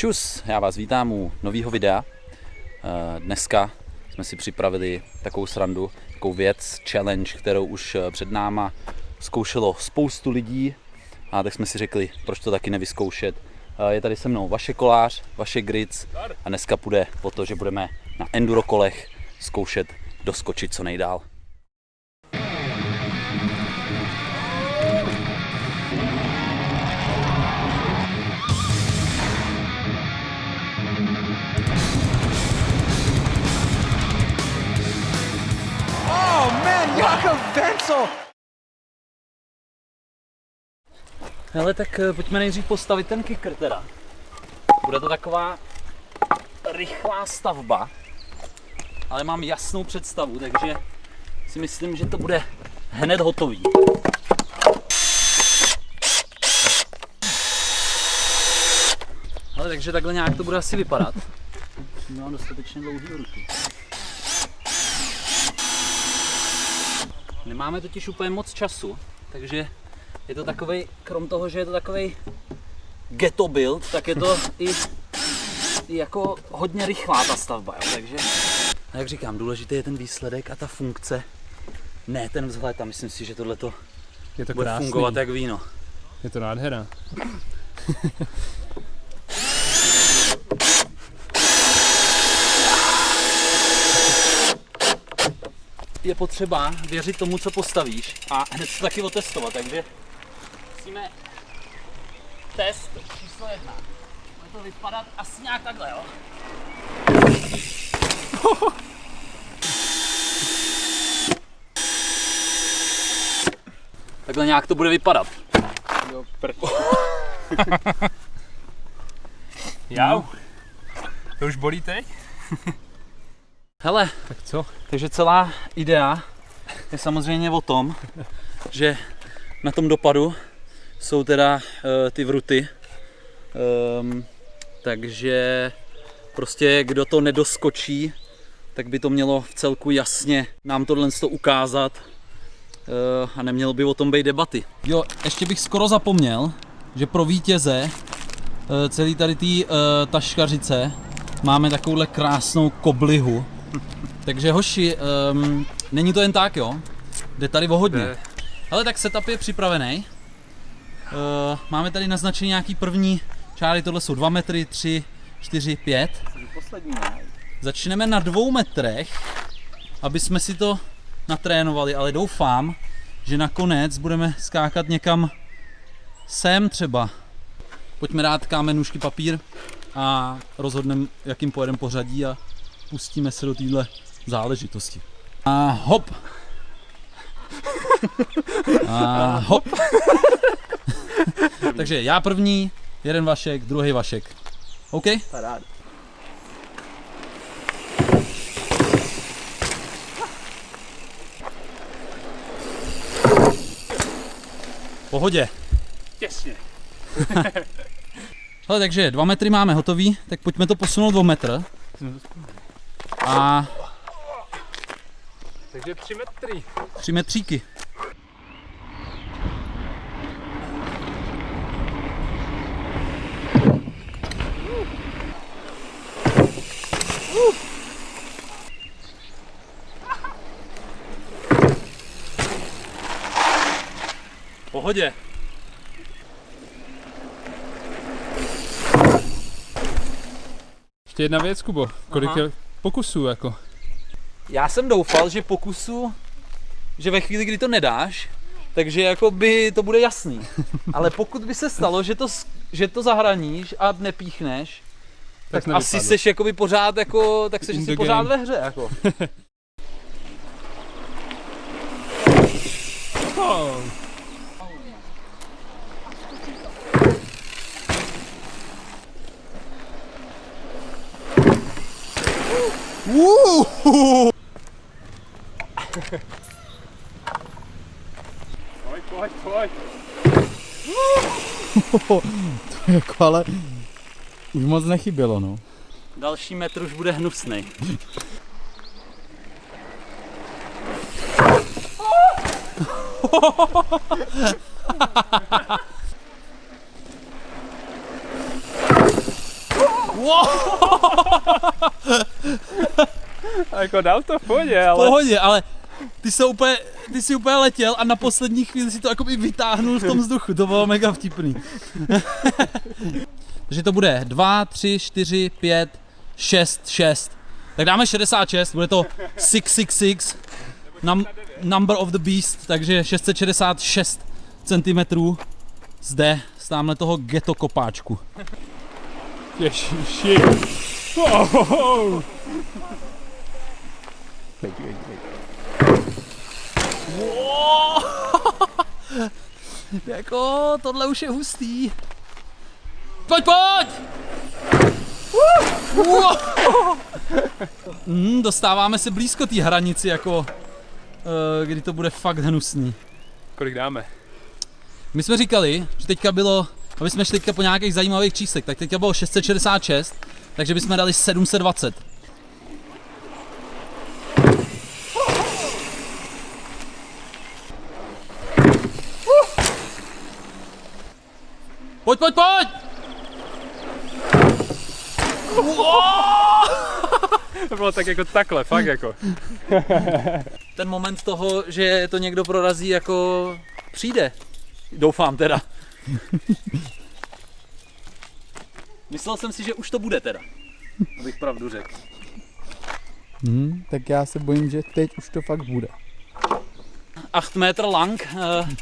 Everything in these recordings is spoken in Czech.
Čus, já vás vítám u nového videa. Eh, Dneska jsme si připravili takovou srandu, takovou věc, challenge, kterou už eh, před náma zkoušelo spoustu lidí a tak jsme si řekli, proč to taky nevyzkoušet. Eh, Je tady se mnou vaše kolář, vaše grids a dneska půjde o to, že budeme na enduro kolech zkoušet doskočit co nejdál. Wenzel! Hele, tak eh, pojďme nejdřív postavit ten kicker teda. Bude to taková rychlá stavba, ale mám jasnou představu, takže si myslím, že to bude hned hotový. Ale takže takhle nějak to bude asi vypadat. Mám dostatečně dlouhý ruky. Nemáme totiž úplně moc času, takže je to takový, krom toho, že je to takový ghetto build, tak je to i, i jako hodně rychlá ta stavba, jo, takže a jak říkám, důležitý je ten výsledek a ta funkce, ne ten vzhled a myslím si, že tohle to Je to bude krásný. fungovat jak víno. Je to nádhera. Je potřeba věřit tomu, co postavíš a hned to taky otestovat, takže musíme test číslo jedna. Bude to vypadat asi nějak takhle, jo? Takhle nějak to bude vypadat. Jo. Jau. To už bolí teď? Hele, Tak co? takže celá idea je samozřejmě o tom, že na tom dopadu jsou teda uh, ty vruty. Um, takže prostě kdo to nedoskočí, tak by to mělo v celku jasně nám tohle to ukázat uh, a nemělo by o tom být debaty. Jo, ještě bych skoro zapomněl, že pro vítěze uh, celý tady té uh, taškařice máme takovouhle krásnou koblihu. Takže hoši, um, není to jen tak, jo? Jde tady o hodně. Ale tak setup je připravený. Uh, máme tady naznačený nějaký první čáry, tohle jsou 2 metry, 3, 4, 5. Poslední, Začneme na dvou metrech, aby jsme si to natrénovali, ale doufám, že nakonec budeme skákat někam sem třeba. Pojďme dát kámen, nůžky, papír a rozhodneme, jakým pojedeme pořadí a pustíme se do téhle záležitosti. A hop! A hop! Takže já první, jeden Vašek, druhý Vašek. OK? Paráda. Pohodě. Těsně. Hele, takže dva metry máme hotový, tak pojďme to posunout o metr. A Takže 3 metry. tři metříky. Pohodě. Ještě jedna věc, Kubo. Kolik je pokusů jako? Já jsem doufal, že pokusu, že ve chvíli, kdy to nedáš, takže jako by to bude jasný. Ale pokud by se stalo, že to, že to zahraníš a nepíchneš, tak, Tak asi seš jakoby pořád jako, tak seš asi the pořád game. ve hře jako. Oh. Pojď, pojď, pojď. jako ale už moc nechybělo, no. Další metr už bude hnusný. A jako dal to v pohodě, V ale... pohodě, ale ty jsi úplně, ty jsi úplně letěl a na poslední chvíli si to jako vytáhnul v tom vzduchu, to bylo mega vtipný. Takže to bude 2, 3, 4, 5, 6, 6. Tak dáme 66, bude to 666, num, number of the beast, takže 666 cm zde z tamhle toho ghetto kopáčku. Ježiši. Oh, Jako, tohle už je hustý. Pojď, pojď! Uh! Mm, dostáváme se blízko té hranici, jako eh, kdy to bude fakt hnusný. Kolik dáme? My jsme říkali, že teďka bylo, aby jsme šli teďka po nějakých zajímavých číslech, tak teďka bylo 666, takže bychom dali 720. Pojď, pojď, pojď! To bylo tak jako takhle, fakt jako. Ten moment toho, že to někdo prorazí, jako přijde. Doufám teda. Myslel jsem si, že už to bude teda. Abych pravdu řekl. Hmm, tak já se bojím, že teď už to fakt bude. 8 metr lang, uh, uh,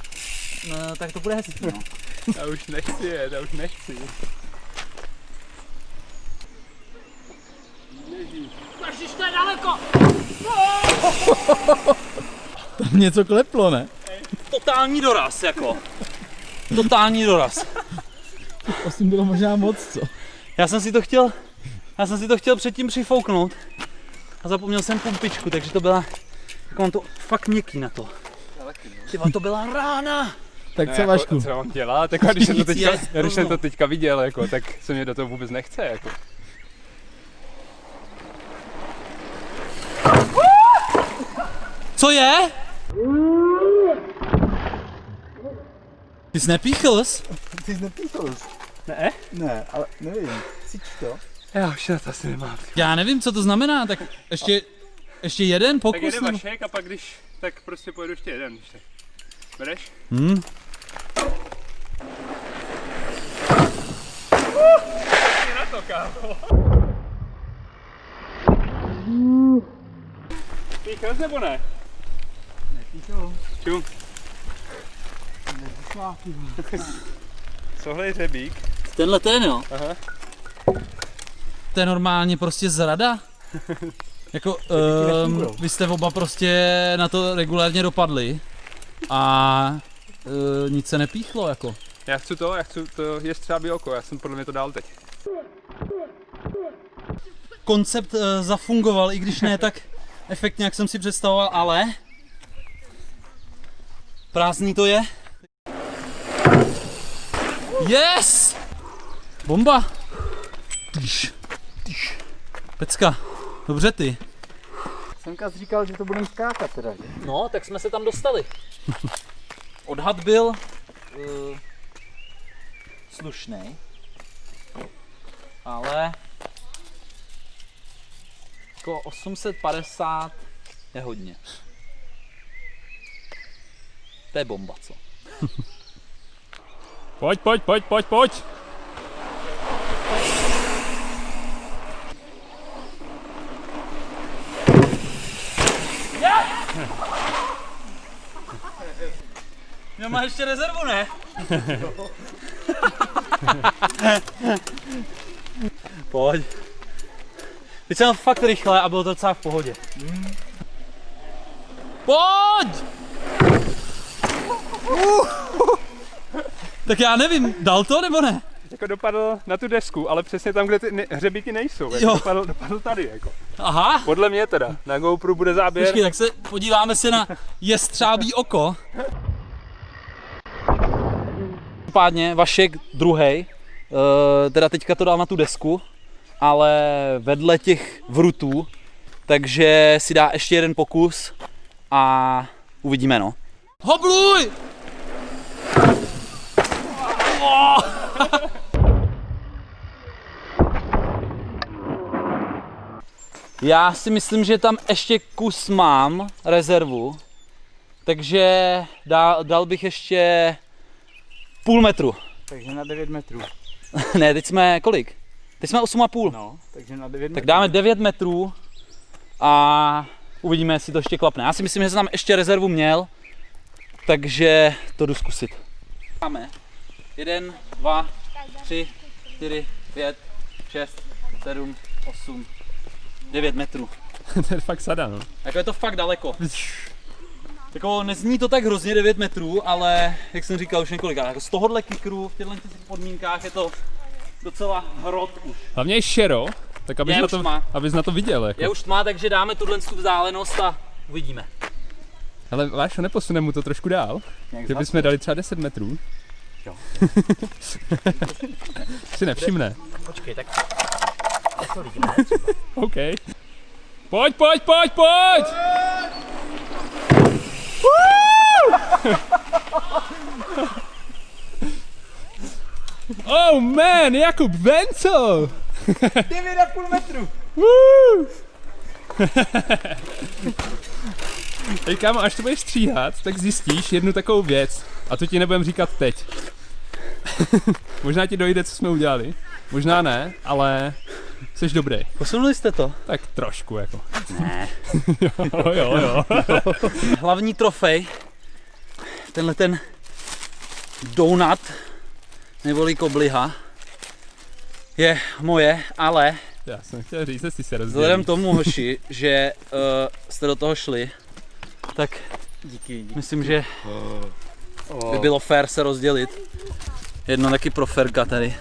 tak to bude hezký. No. Já už nechci jet, já už nechci. Tam něco kleplo, ne? Totální doraz, jako. Totální doraz. Osm bylo možná moc, co? Já jsem si to chtěl, já jsem si to chtěl předtím přifouknout a zapomněl jsem pumpičku, takže to byla, jako mám to fakt měkký na to. Ty vole, to byla rána. Tak Ne, co, jako, Vašku? co mám dělat? Jako, když, jsem to teďka, když jsem to teďka viděl, jako, tak se mě do toho vůbec nechce. Jako. Co je? Ty jsi nepíchl jsi? Ty jsi nepíchl? Ne? Ne, ale nevím. Cítíš to? Já už na to asi nemám. Já nevím, co to znamená, tak ještě, ještě jeden Tak pokus. jeden nebo- vašek a pak když, tak prostě pojedu ještě jeden. Tak. Bereš? Hmm. Na to, kámo. Píchl jsi nebo ne? Tohle je řebík. Tenhle ten jo. Aha. To je normálně prostě zrada. Jako, um, vy jste oba prostě na to regulárně dopadli a uh, nic se nepíchlo jako. Já chci to, já chci to je třeba oko, já jsem podle mě to dál teď. Koncept uh, zafungoval, i když ne tak efektně, jak jsem si představoval, ale prázdný to je. Yes! Bomba! Tyš, tyš. Pecka, dobře ty. Semka říkal, že to budeme skákat teda, že? No, tak jsme se tam dostali. Odhad byl uh, slušný, ale jako 850 je hodně. To je bomba, co? Pojď, pojď, pojď, pojď, pojď. No má ještě rezervu, ne? Pojď. Teď jsem fakt rychle a bylo to docela v pohodě. Pojď! Tak já nevím, dal to nebo ne? Jako dopadl na tu desku, ale přesně tam, kde ty ne- hřebíky nejsou. Jako Jo. dopadl, dopadl tady, jako. Aha. Podle mě teda. Na GoPro bude záběr. Počkej, tak se podíváme se na jestřábí oko. Každopádně Vašek druhý, teda teďka to dal na tu desku, ale vedle těch vrutů, takže si dá ještě jeden pokus a uvidíme no. Hobluj! Já si myslím, že tam ještě kus mám, rezervu, takže dal, dal bych ještě půl metru. Takže na 9 metrů. ne, teď jsme kolik? Teď jsme 8,5. No, takže na 9 Tak metrů. dáme 9 metrů a uvidíme, jestli to ještě klapne. Já si myslím, že jsem tam ještě rezervu měl, takže to jdu zkusit. Máme 1, 2, 3, 4, 5, 6, 7, 8, 9 metrů. to je fakt sada, no. Jako je to fakt daleko. Jako nezní to tak hrozně 9 metrů, ale jak jsem říkal už několikrát, jako z tohohle kikru v těchto těch podmínkách je to docela hrot už. Hlavně je šero, tak abys, Je na to, abys na to viděl. Jako. Je už tma, takže dáme tuhle tu vzdálenost a uvidíme. Ale Vášo, neposuneme mu to trošku dál? Že bychom dali třeba 10 metrů? Jo. si nevšimne. Počkej, tak OK. Pojď, pojď, pojď, pojď! oh man, Jakub Vencel! 9,5 metrů. Hej kámo, až to budeš stříhat, tak zjistíš jednu takovou věc. A to ti nebudem říkat teď. možná ti dojde, co jsme udělali. Možná ne, ale jsi dobrý. posunuli jste to. Tak trošku jako. Ne. jo, jo, jo. Hlavní trofej, tenhle ten donut, neboli kobliha, je moje, ale Já jsem chtěl říct, jestli se rozdělí. vzhledem tomu, hoši, že uh, jste do toho šli, tak Díky, díky. myslím, že Oh. by bylo fér se rozdělit. Jedno taky pro Ferka tady.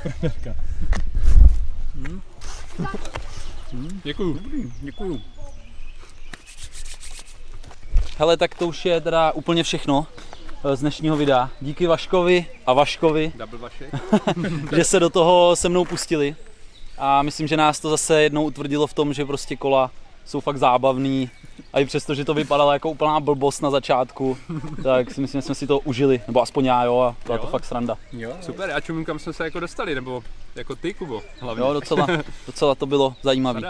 Děkuju. Děkuju. Hele, tak to už je teda úplně všechno eh, z dnešního videa. Díky Vaškovi a Vaškovi, Double že se do toho se mnou pustili. A myslím, že nás to zase jednou utvrdilo v tom, že prostě kola jsou fakt zábavný. A i přesto, že to vypadalo jako úplná blbost na začátku, tak si myslím, že jsme si to užili. Nebo aspoň já, jo, a byla to Jo. fakt sranda. Jo, Super, já čumím, kam jsme se jako dostali, nebo jako ty, Kubo, hlavně. Jo, docela, docela to bylo zajímavé.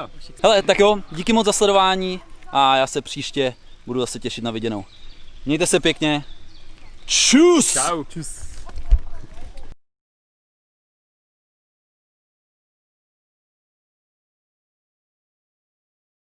Hele, tak jo, díky moc za sledování a já se příště budu zase těšit na viděnou. Mějte se pěkně. Čus! Čau. Čus.